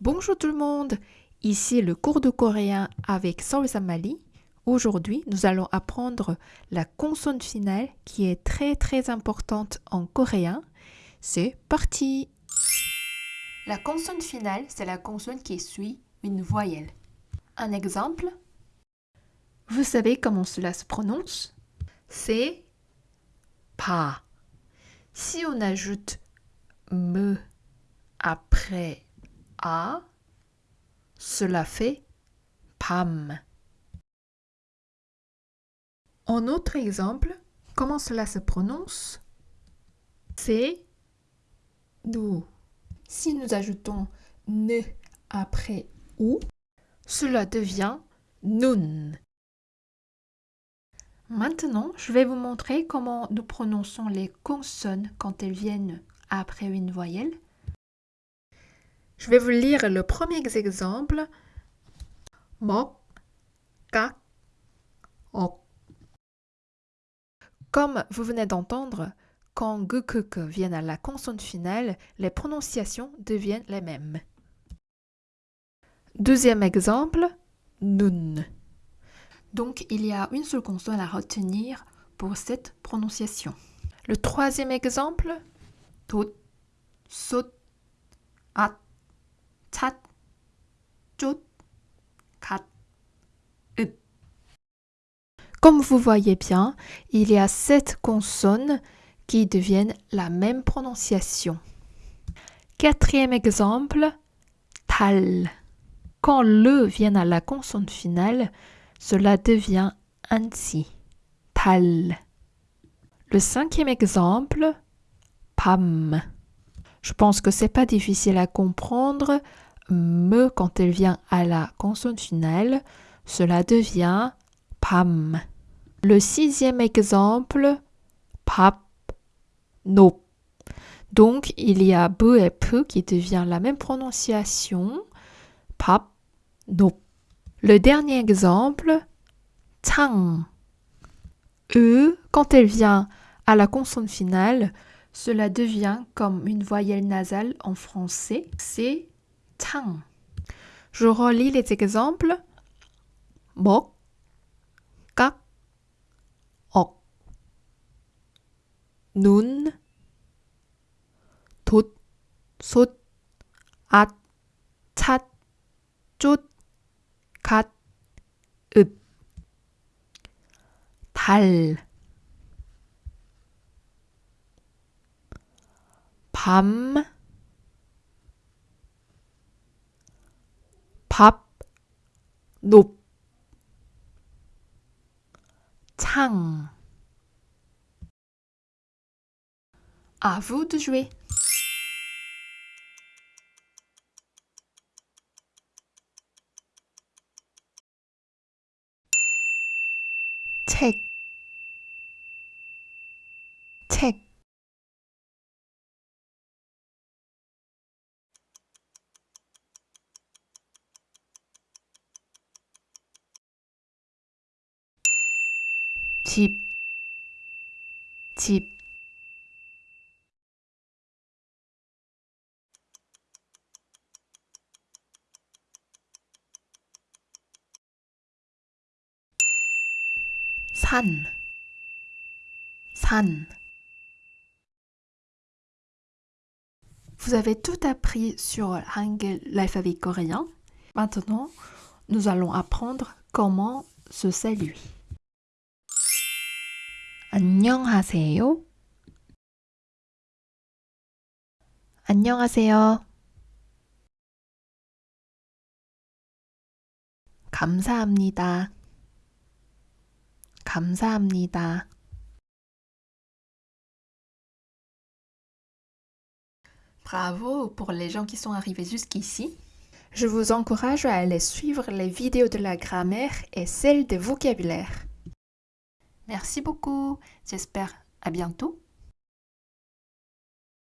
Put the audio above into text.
Bonjour tout le monde, ici le cours de coréen avec Saul Samali. Aujourd'hui, nous allons apprendre la consonne finale qui est très très importante en coréen. C'est parti La consonne finale, c'est la consonne qui suit une voyelle. Un exemple Vous savez comment cela se prononce? C'est pas. Si on ajoute me après a, cela fait pam. En autre exemple, comment cela se prononce? C'est nous. Si nous ajoutons ne après ou, cela devient nun. Maintenant, je vais vous montrer comment nous prononçons les consonnes quand elles viennent après une voyelle. Je vais vous lire le premier exemple. Mok, kak, ok. Comme vous venez d'entendre, quand gukuk viennent à la consonne finale, les prononciations deviennent les mêmes. Deuxième exemple, nun. Donc, il y a une seule consonne à retenir pour cette prononciation. Le troisième exemple, tot, sot, at, jot, kat, ut. Comme vous voyez bien, il y a sept consonnes qui deviennent la même prononciation. Quatrième exemple, tal. Quand le vient à la consonne finale, cela devient ainsi. Tal. Le cinquième exemple, pam. Je pense que c'est pas difficile à comprendre. Me, quand elle vient à la consonne finale, cela devient pam. Le sixième exemple, pap, no. Donc, il y a be et peu qui devient la même prononciation. Pap, no. Le dernier exemple, tang. E, quand elle vient à la consonne finale, cela devient comme une voyelle nasale en français, c'est tang. Je relis les exemples. Bok, kak, ok, nun, tot, sot, at, tat, chut, kat, ut, tal. 밤, 밥, 높, 창. À vous de jouer. 책, 책. type 산, 산. Vous avez tout appris sur Hangul, l'alphabet coréen. Maintenant, nous allons apprendre comment se saluer. 안녕하세요. 안녕하세요. 감사합니다. 감사합니다. Bravo pour les gens qui sont arrivés jusqu'ici. Je vous encourage à aller suivre les vidéos de la grammaire et celles de vocabulaire. Merci beaucoup. J'espère à bientôt.